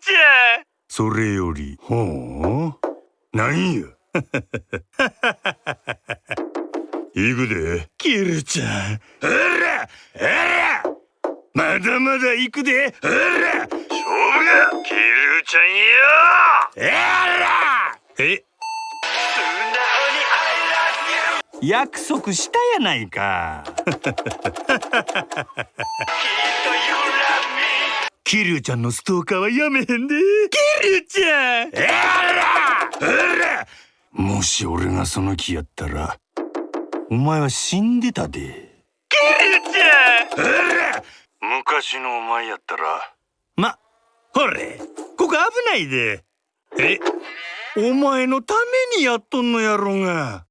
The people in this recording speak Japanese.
ちゃん。それよりほう？なんや？行くで。キルちゃん。あらあらまだまだ行くで。あら。勝負がキルちゃんよあら。え？約束したやないか キリュウちゃんのストーカーはやめへんで。キリュウちゃん。あらあら。もし俺がその気やったらお前は死んでたで。キリュウちゃん。あら。昔のお前やったら。まほれ。ここ危ないで。えお前のためにやっとんのやろが